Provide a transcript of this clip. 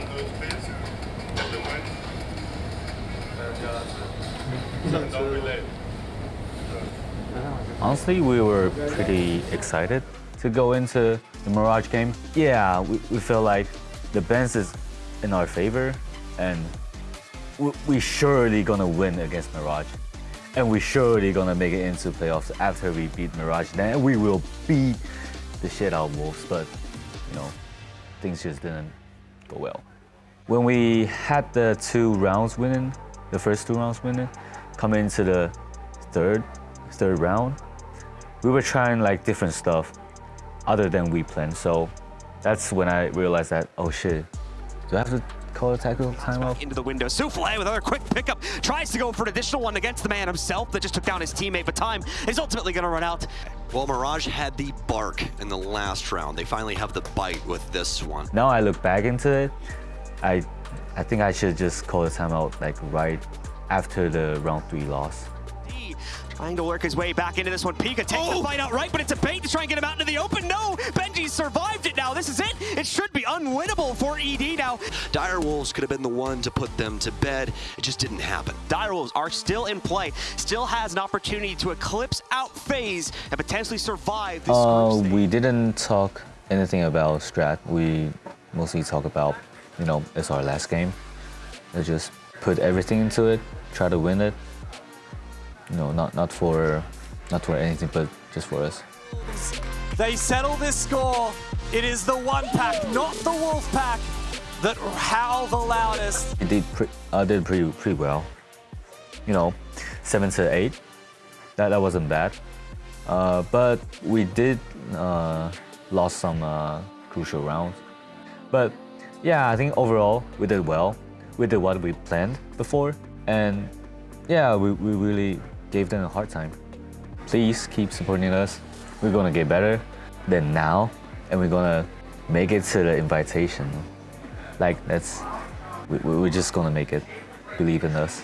on the space. Don't mind. Don't relate. Honestly, we were pretty excited to go into the Mirage game. Yeah, we, we feel like the balance is in our favor and we, we surely gonna win against Mirage. And we're surely gonna make it into playoffs after we beat Mirage. Then we will beat the shit out of Wolves, but you know, things just didn't go well. When we had the two rounds winning, the first two rounds winning, coming into the third, third round, we were trying like different stuff other than we planned. So that's when I realized that, oh shit, do I have to call a tactical timeout? into the window. Souffle with another quick pickup. Tries to go for an additional one against the man himself that just took down his teammate, but time is ultimately going to run out. Well, Mirage had the bark in the last round. They finally have the bite with this one. Now I look back into it, I, I think I should just call the timeout like right after the round three loss. Trying to work his way back into this one. Pika takes Oh! the fight outright, but it's a bait to try and get him out into the open. No, Benji survived it now. This is it. It should be unwinnable for ED now. Dire Wolves could have been the one to put them to bed. It just didn't happen. Dire Wolves are still in play, still has an opportunity to eclipse out phase and potentially survive this Uh, we didn't talk anything about strat. We mostly talk about, you know, it's our last game. We just put everything into it, try to win it. You know, not not for not for anything, but just for us. They settle this score. It is the one pack, not the wolf pack, that howl the loudest. I did pre- uh, did pretty pretty well. You know, seven to eight. That that wasn't bad. Uh, but we did uh, lost some uh, crucial rounds. But yeah, I think overall we did well. We did what we planned before, and yeah, we, we really gave them a hard time. Please keep supporting us. We're gonna get better than now, and we're gonna make it to the invitation. Like that's, we, we- we're just gonna make it. Believe in us.